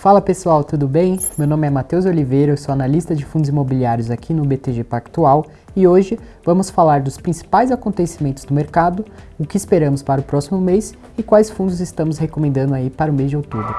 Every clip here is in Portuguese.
Fala pessoal, tudo bem? Meu nome é Matheus Oliveira, eu sou analista de fundos imobiliários aqui no BTG Pactual e hoje vamos falar dos principais acontecimentos do mercado, o que esperamos para o próximo mês e quais fundos estamos recomendando aí para o mês de outubro.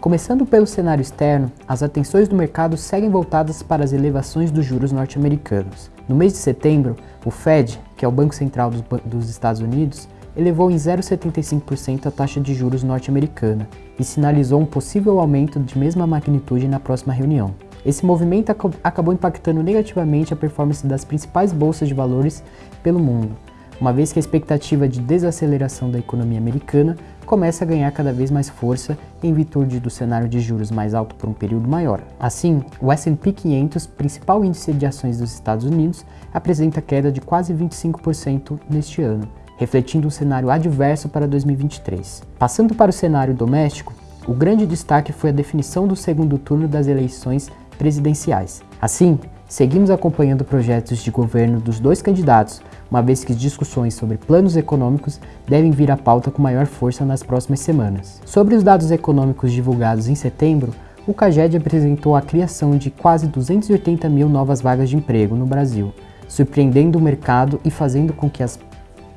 Começando pelo cenário externo, as atenções do mercado seguem voltadas para as elevações dos juros norte-americanos. No mês de setembro, o Fed, que é o Banco Central dos, dos Estados Unidos, elevou em 0,75% a taxa de juros norte-americana e sinalizou um possível aumento de mesma magnitude na próxima reunião. Esse movimento ac acabou impactando negativamente a performance das principais bolsas de valores pelo mundo, uma vez que a expectativa de desaceleração da economia americana começa a ganhar cada vez mais força em virtude do cenário de juros mais alto por um período maior. Assim, o S&P 500, principal índice de ações dos Estados Unidos, apresenta queda de quase 25% neste ano, refletindo um cenário adverso para 2023. Passando para o cenário doméstico, o grande destaque foi a definição do segundo turno das eleições presidenciais. Assim, seguimos acompanhando projetos de governo dos dois candidatos, uma vez que discussões sobre planos econômicos devem vir à pauta com maior força nas próximas semanas. Sobre os dados econômicos divulgados em setembro, o CAGED apresentou a criação de quase 280 mil novas vagas de emprego no Brasil, surpreendendo o mercado e fazendo com que as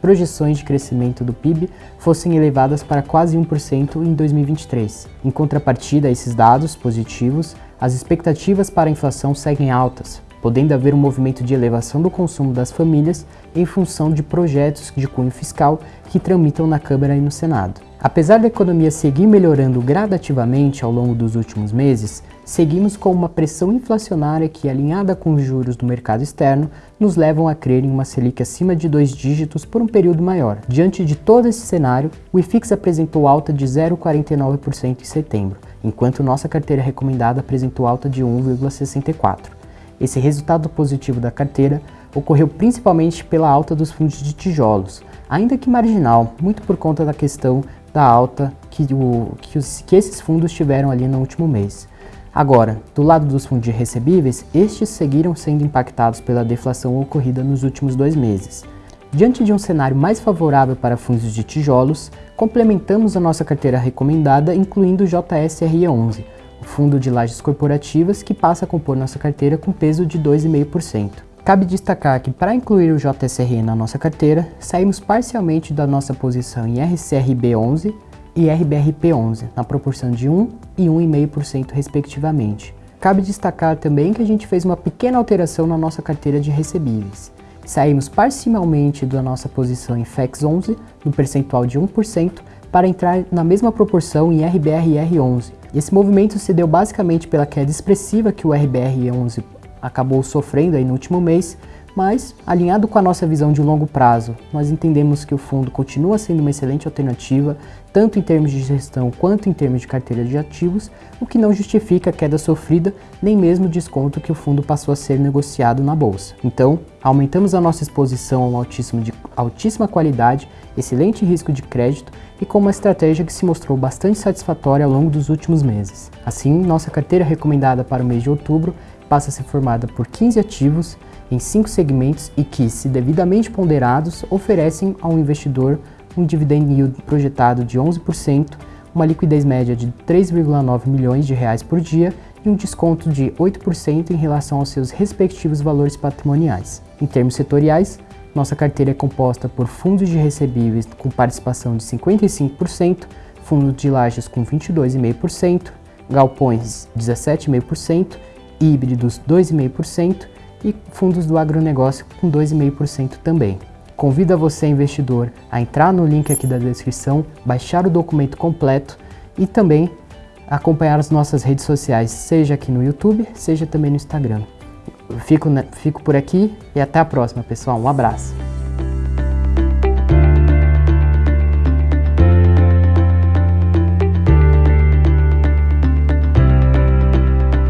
projeções de crescimento do PIB fossem elevadas para quase 1% em 2023. Em contrapartida a esses dados positivos, as expectativas para a inflação seguem altas, podendo haver um movimento de elevação do consumo das famílias em função de projetos de cunho fiscal que tramitam na Câmara e no Senado. Apesar da economia seguir melhorando gradativamente ao longo dos últimos meses, seguimos com uma pressão inflacionária que, alinhada com os juros do mercado externo, nos levam a crer em uma Selic acima de dois dígitos por um período maior. Diante de todo esse cenário, o IFIX apresentou alta de 0,49% em setembro, enquanto nossa carteira recomendada apresentou alta de 1,64%. Esse resultado positivo da carteira ocorreu principalmente pela alta dos fundos de tijolos, ainda que marginal, muito por conta da questão da alta que, o, que, os, que esses fundos tiveram ali no último mês. Agora, do lado dos fundos recebíveis, estes seguiram sendo impactados pela deflação ocorrida nos últimos dois meses. Diante de um cenário mais favorável para fundos de tijolos, complementamos a nossa carteira recomendada incluindo o JSRE11, o fundo de lajes corporativas que passa a compor nossa carteira com peso de 2,5%. Cabe destacar que para incluir o JSRE na nossa carteira, saímos parcialmente da nossa posição em RCRB11 e RBRP11, na proporção de 1 e 1,5% respectivamente. Cabe destacar também que a gente fez uma pequena alteração na nossa carteira de recebíveis. Saímos parcialmente da nossa posição em FEX11, no percentual de 1%, para entrar na mesma proporção em RBRR11, esse movimento se deu basicamente pela queda expressiva que o RBR11 acabou sofrendo aí no último mês, mas alinhado com a nossa visão de longo prazo, nós entendemos que o fundo continua sendo uma excelente alternativa, tanto em termos de gestão quanto em termos de carteira de ativos, o que não justifica a queda sofrida, nem mesmo o desconto que o fundo passou a ser negociado na bolsa. Então, aumentamos a nossa exposição a um altíssimo de altíssima qualidade, excelente risco de crédito e com uma estratégia que se mostrou bastante satisfatória ao longo dos últimos meses. Assim, nossa carteira recomendada para o mês de outubro passa a ser formada por 15 ativos em cinco segmentos e que, se devidamente ponderados, oferecem ao investidor um dividend yield projetado de 11%, uma liquidez média de 3,9 milhões de reais por dia e um desconto de 8% em relação aos seus respectivos valores patrimoniais. Em termos setoriais, nossa carteira é composta por fundos de recebíveis com participação de 55%, fundos de lajes com 22,5%, galpões 17,5%, híbridos 2,5% e fundos do agronegócio com 2,5% também. Convido você, investidor, a entrar no link aqui da descrição, baixar o documento completo e também acompanhar as nossas redes sociais, seja aqui no YouTube, seja também no Instagram. fico, fico por aqui e até a próxima, pessoal. Um abraço.